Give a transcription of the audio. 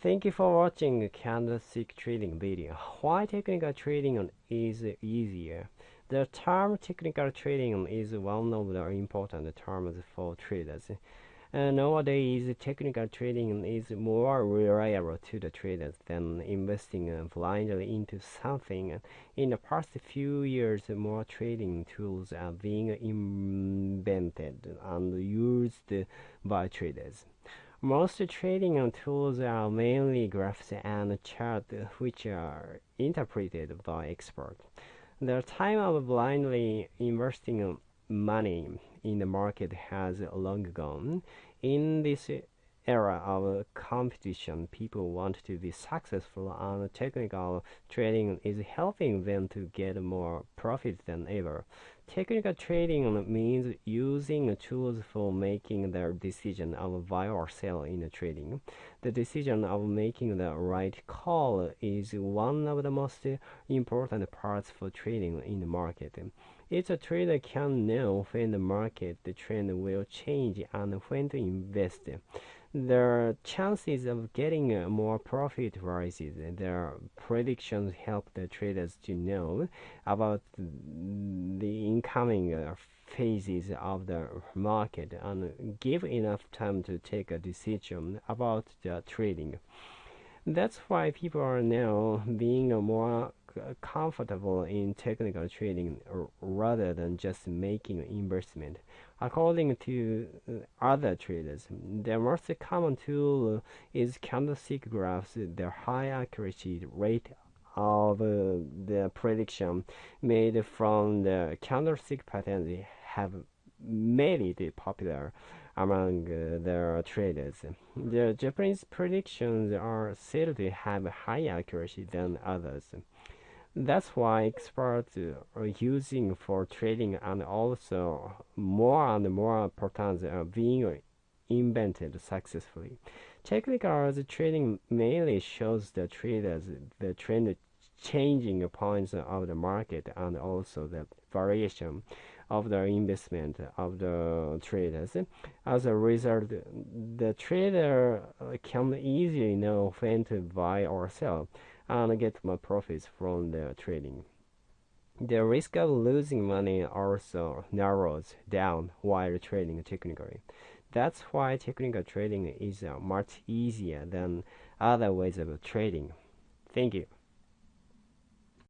Thank you for watching candlestick trading video. Why technical trading is easier? The term technical trading is one of the important terms for traders. Uh, nowadays, technical trading is more reliable to the traders than investing uh, blindly into something. In the past few years, more trading tools are being invented and used by traders. Most trading tools are mainly graphs and charts which are interpreted by experts. The time of blindly investing money in the market has long gone. In this era of competition, people want to be successful and technical trading is helping them to get more profit than ever. Technical trading means using tools for making the decision of buy or sell in trading. The decision of making the right call is one of the most important parts for trading in the market. Each trader can know when the market trend will change and when to invest their chances of getting more profit rises. Their predictions help the traders to know about the incoming uh, phases of the market and give enough time to take a decision about the trading. That's why people are now being more comfortable in technical trading rather than just making investment. According to uh, other traders, the most common tool is candlestick graphs. The high accuracy rate of uh, the prediction made from the candlestick patterns have made it popular among uh, the traders. The Japanese predictions are said to have higher accuracy than others. That's why experts are using for trading and also more and more patterns are being invented successfully. Technical trading mainly shows the traders the trend changing points of the market and also the variation of the investment of the traders. As a result, the trader can easily know when to buy or sell and get my profits from the trading. The risk of losing money also narrows down while trading technically. That's why technical trading is uh, much easier than other ways of trading. Thank you.